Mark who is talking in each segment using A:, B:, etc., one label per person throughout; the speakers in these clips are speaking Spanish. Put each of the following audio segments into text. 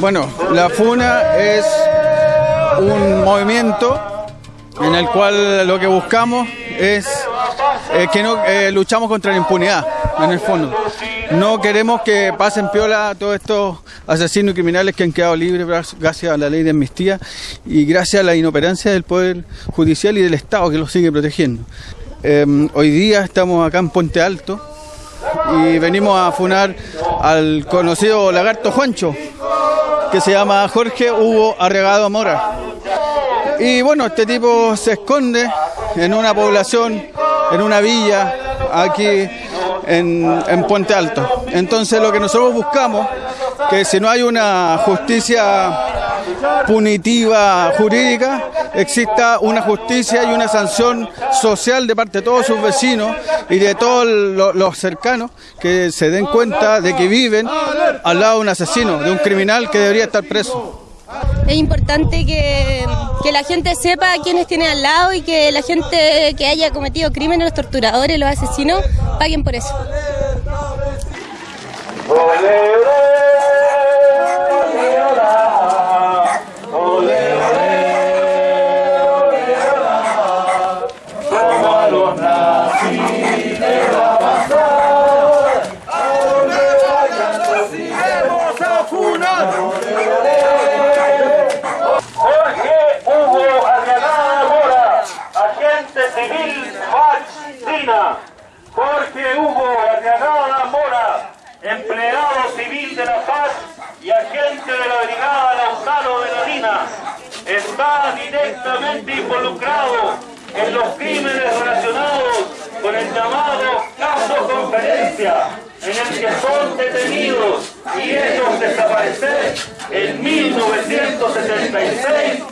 A: Bueno, la FUNA es un movimiento en el cual lo que buscamos es eh, que no eh, luchamos contra la impunidad, en el fondo. No queremos que pasen piola todos estos asesinos y criminales que han quedado libres gracias a la ley de amnistía y gracias a la inoperancia del Poder Judicial y del Estado que los sigue protegiendo. Em, hoy día estamos acá en Puente Alto y venimos a funar al conocido lagarto Juancho, que se llama Jorge Hugo Arregado Mora. Y bueno, este tipo se esconde en una población, en una villa, aquí en, en, Puente Alto. Entonces lo que nosotros buscamos, que si no hay una justicia punitiva jurídica, exista una justicia y una sanción social de parte de todos sus vecinos y de todos los cercanos que se den cuenta de que viven al lado de un asesino, de un criminal que debería estar preso.
B: Es importante que, que, la gente sepa quiénes tiene al lado y que la gente que haya cometido crímenes, los torturadores, los asesinos, paguen por eso.
C: Jorge Hugo Arriagada Mora, empleado civil de la paz y agente de la Brigada Lautaro de la Lina, está directamente involucrado en los crímenes relacionados con el llamado caso conferencia, en el que son detenidos y ellos desaparecer en 1976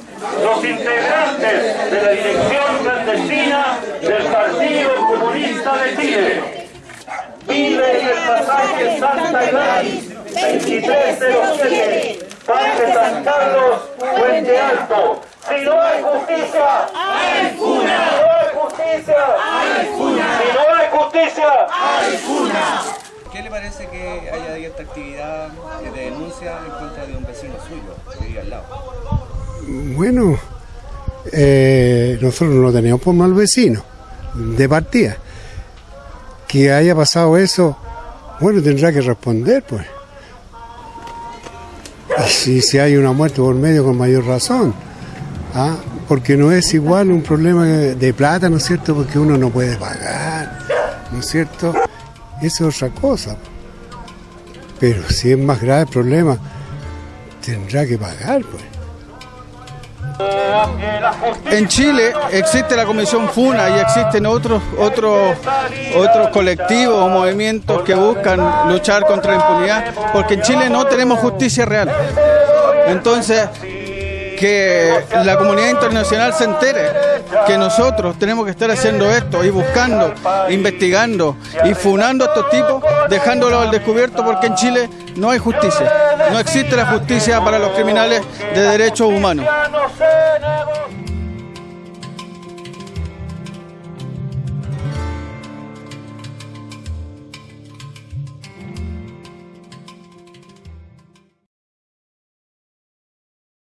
C: los integrantes de la dirección clandestina del Partido Comunista de Chile. Vive en el pasaje Santa Gladys, 2307, Parque San Carlos, Puente Alto. Si no hay justicia,
D: hay funa.
C: Si no hay justicia,
D: hay funa.
C: Si no hay justicia,
D: hay funa.
E: ¿Qué le parece que haya abierta actividad de denuncia en contra de un vecino suyo que vive al lado?
F: Bueno, eh, nosotros no teníamos por mal vecino, de partida. Que haya pasado eso, bueno, tendrá que responder, pues. Si, si hay una muerte por medio, con mayor razón. ¿ah? Porque no es igual un problema de plata, ¿no es cierto? Porque uno no puede pagar, ¿no es cierto? Eso es otra cosa. Pero si es más grave el problema, tendrá que pagar, pues.
A: En Chile existe la Comisión FUNA y existen otros, otros, otros colectivos o movimientos que buscan luchar contra la impunidad, porque en Chile no tenemos justicia real. Entonces, que la comunidad internacional se entere que nosotros tenemos que estar haciendo esto y buscando, investigando y funando a estos tipos, dejándolo al descubierto porque en Chile no hay justicia. No existe la justicia para los criminales de derechos humanos. 四